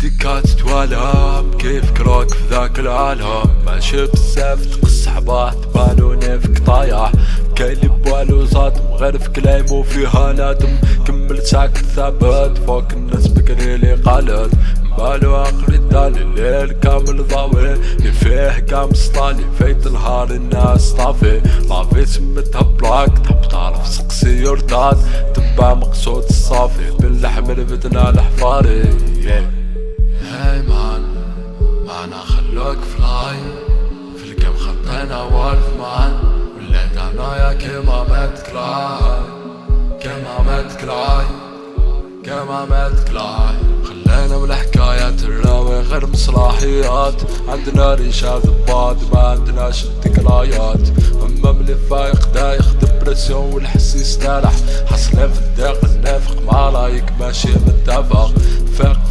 ديكات توالم كيف كروك في ذاك العالم؟ ماشي بزاف تقص حباط بالوني فيك طايح كاين لي بوالو زاد غير في كلايمو فيها نادم. كمل ساكت ثابت فوق الناس بكري لي قالت. بالو عقلي دالي الليل كامل ضاوي. اللي فيه كام سطالي فايت نهار الناس طافي. لافي سمتها بلاك تحب تعرف سقسي يرداد. تبع مقصود الصافي باللحم بدنا الحفاري. هاي مان معنا خلوك فلاي في الكم خطينا وولف مان وليت عنايا كيما مات كلاي كيما مات كلاي كيما مات كلاي خلينا من الراوي غير مصلاحيات. عندنا ريشة ضباط ما عندناش الذكريات أما ملي فايق دايخ دبرسيون والحس يسترح حصلين في الضيق النافق ما رايك ماشي متفق.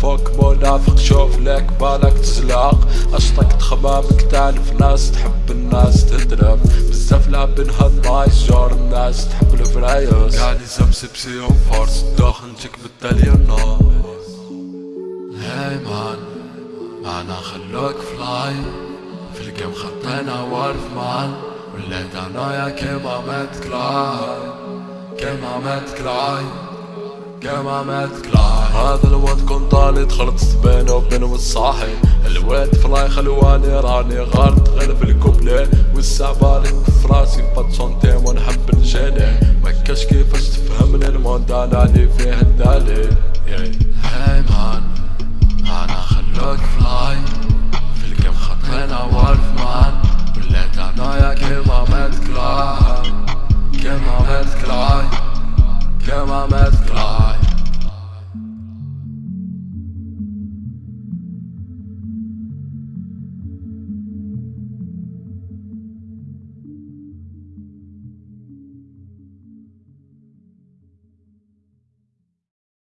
فوق منافق شوف لك بالك تزلاق أشطك تخمامك تعرف ناس تحب الناس تدرب. بزاف لعبين هالنايس جار الناس تحب الفرايس. قاعد يسمسي بسيهم فارس داخنتك بالتالي هاي مان معنا خلوك فلاي. في الجيم خطينا وارف مان. وليت عنايا كيما مات كلاي. كيما مات كلاي. كيما مات كلاي هذا الواد كنت طالي دخلت بينه وبين الصاحي الواد فلاي خلواني راني غلط غير في الكوبلي والسعبالي في راسي بات سونتيم ونحب نجيني مكاش كيفاش تفهمني الموند أنا اللي فيه الدالي. هاي مان.